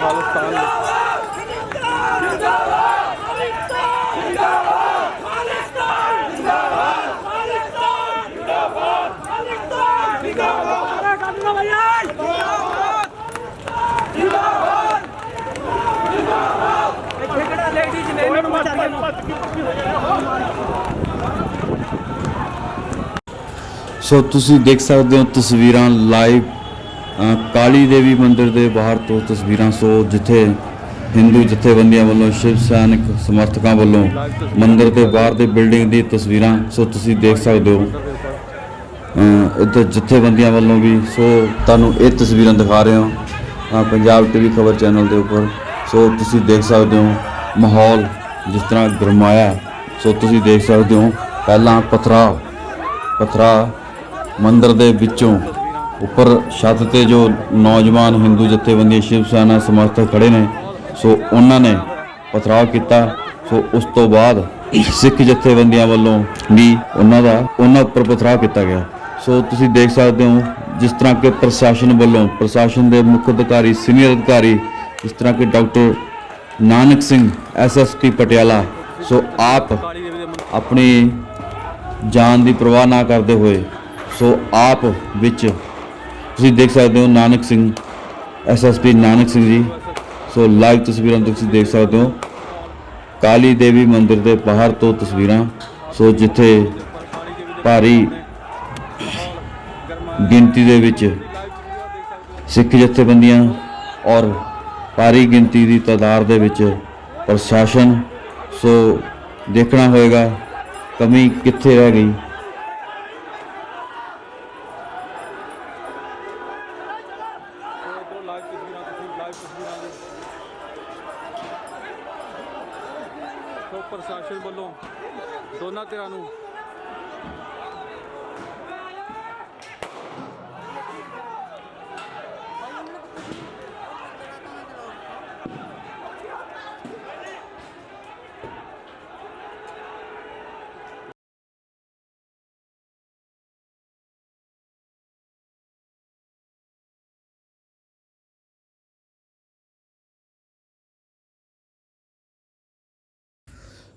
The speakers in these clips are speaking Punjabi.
ਖਾਲਿਸਤਾਨ ਸੋ ਤੁਸੀਂ ਦੇਖ ਸਕਦੇ ਹੋ ਤਸਵੀਰਾਂ ਲਾਈਵ ਕਾਲੀ ਦੇਵੀ ਮੰਦਿਰ ਦੇ ਬਾਹਰ ਤੋਂ ਤਸਵੀਰਾਂ ਸੋ ਜਿੱਥੇ ਹਿੰਦੂ ਜਥੇਬੰਦੀਆਂ ਵੱਲੋਂ ਸ਼ਿਵ ਸੈਨਿਕ ਸਮਰਥਕਾਂ ਵੱਲੋਂ ਮੰਦਿਰ ਦੇ ਬਾਹਰ ਦੇ ਬਿਲਡਿੰਗ ਦੀ ਤਸਵੀਰਾਂ ਸੋ ਤੁਸੀਂ ਦੇਖ ਸਕਦੇ ਹੋ। ਅ, ਜਥੇਬੰਦੀਆਂ ਵੱਲੋਂ ਵੀ ਸੋ ਤੁਹਾਨੂੰ ਇਹ ਤਸਵੀਰਾਂ ਦਿਖਾ ਰਹੇ ਹਾਂ। ਅ, ਪੰਜਾਬ ਟੀਵੀ ਖਬਰ ਚੈਨਲ ਦੇ ਉੱਪਰ ਸੋ ਤੁਸੀਂ ਦੇਖ ਸਕਦੇ ਹੋ ਮਾਹੌਲ ਜਿਸ ਤਰ੍ਹਾਂ ਗਰਮਾਇਆ ਸੋ ਤੁਸੀਂ ਦੇਖ ਸਕਦੇ ਹੋ ਪਹਿਲਾਂ ਪਥਰਾ ਪਥਰਾ ਮੰਦਰ ਦੇ ਵਿੱਚੋਂ ਉੱਪਰ ਛੱਤ ਤੇ ਜੋ ਨੌਜਵਾਨ ਹਿੰਦੂ ਜਥੇਬੰਦੀ ਸ਼ਿਵ ਸੈਨਾ ਸਮਰਥਕ ਖੜੇ ਨੇ, ਸੋ ਉਹਨਾਂ ਨੇ ਪਥਰਾਅ ਕੀਤਾ। ਸੋ ਉਸ ਤੋਂ ਬਾਅਦ ਸਿੱਖ ਜਥੇਬੰਦੀਆਂ ਵੱਲੋਂ ਵੀ ਉਹਨਾਂ ਦਾ, ਉਹਨਾਂ ਉੱਪਰ ਪਥਰਾਅ ਕੀਤਾ ਗਿਆ। ਸੋ ਤੁਸੀਂ ਦੇਖ ਸਕਦੇ ਹੋ ਜਿਸ ਤਰ੍ਹਾਂ ਕਿ ਪ੍ਰਸ਼ਾਸਨ ਵੱਲੋਂ, ਪ੍ਰਸ਼ਾਸਨ ਦੇ ਮੁੱਖ ਅਧਿਕਾਰੀ, ਸੀਨੀਅਰ ਅਧਿਕਾਰੀ, ਜਿਸ ਤਰ੍ਹਾਂ ਕਿ doctor Nanak Singh SSP Patiala, so ਆਪ ਆਪਣੀ ਜਾਨ ਦੀ ਪਰਵਾਹ ਨਾ ਕਰਦੇ ਹੋਏ, ਸੋ ਆਪ ਵਿੱਚ ਤੁਸੀਂ ਦੇਖ ਸਕਦੇ ਹੋ Nanak Singh SSP Nanak Singh ji. So live ਤਸਵੀਰਾਂ ਤੁਸੀਂ ਦੇਖ ਸਕਦੇ ਹੋ। ਕਾਲੀ ਦੇਵੀ ਮੰਦਿਰ ਦੇ ਬਾਹਰ ਤੋਂ ਤਸਵੀਰਾਂ। ਸੋ ਜਿੱਥੇ ਭਾਰੀ ਗਿਣਤੀ ਦੇ ਵਿੱਚ ਸਿੱਖ ਜਥੇਬੰਦੀਆਂ ਔਰ ਭਾਰੀ ਗਿਣਤੀ ਦੀ ਤਾਦਾਦ ਦੇ ਵਿੱਚ ਪ੍ਰਸ਼ਾਸਨ। ਸੋ ਦੇਖਣਾ ਹੋਏਗਾ ਕਮੀ ਕਿੱਥੇ ਰਹਿ ਗਈ। ਸੋ ਪ੍ਰਸ਼ਾਸਨ ਵੱਲੋਂ ਦੋਨਾਂ ਧਿਰਾਂ ਨੂੰ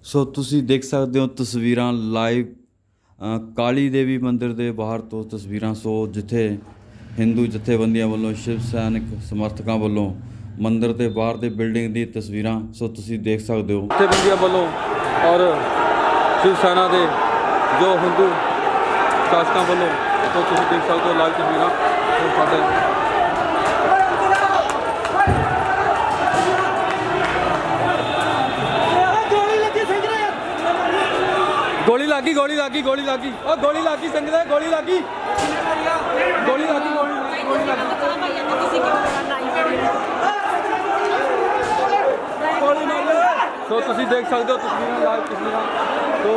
ਸੋ ਤੁਸੀਂ ਦੇਖ ਸਕਦੇ ਹੋ ਤਸਵੀਰਾਂ ਲਾਈਵ ਕਾਲੀ ਦੇਵੀ ਮੰਦਿਰ ਦੇ ਬਾਹਰ ਤੋਂ ਤਸਵੀਰਾਂ। ਸੋ ਜਿੱਥੇ ਹਿੰਦੂ ਜਥੇਬੰਦੀਆਂ ਵੱਲੋਂ, ਸ਼ਿਵ ਸੈਨਿਕ ਸਮਰਥਕਾਂ ਵੱਲੋਂ ਮੰਦਿਰ ਦੇ ਬਾਹਰ ਦੇ ਬਿਲਡਿੰਗ ਦੀ ਤਸਵੀਰਾਂ, ਸੋ ਤੁਸੀਂ ਦੇਖ ਸਕਦੇ ਹੋ। ਜਥੇਬੰਦੀਆਂ ਵੱਲੋਂ ਔਰ ਸ਼ਿਵ ਸੈਨਾ ਦੇ ਜੋ ਹਿੰਦੂ ਸ਼ਾਸਕਾਂ ਵੱਲੋਂ, ਸੋ ਤੁਸੀਂ ਦੇਖ ਸਕਦੇ ਹੋ ਲਾਈਵ ਤਸਵੀਰਾਂ। ਸਾਡੇ ਲੱਗੀ, ਗੋਲੀ ਲੱਗੀ ਗੋਲੀ ਲੱਗੀ। ਉਹ ਗੋਲੀ ਲੱਗੀ, ਸਿੰਘ ਗੋਲੀ ਲੱਗੀ। ਗੋਲੀ ਲੱਗੀ ਗੋਲੀ ਲੱਗੀ ਸੋ ਤੁਸੀਂ ਦੇਖ ਸਕਦੇ ਹੋ ਤਸਵੀਰਾਂ ਲਾਈਵ ਤਸਵੀਰਾਂ ਸੋ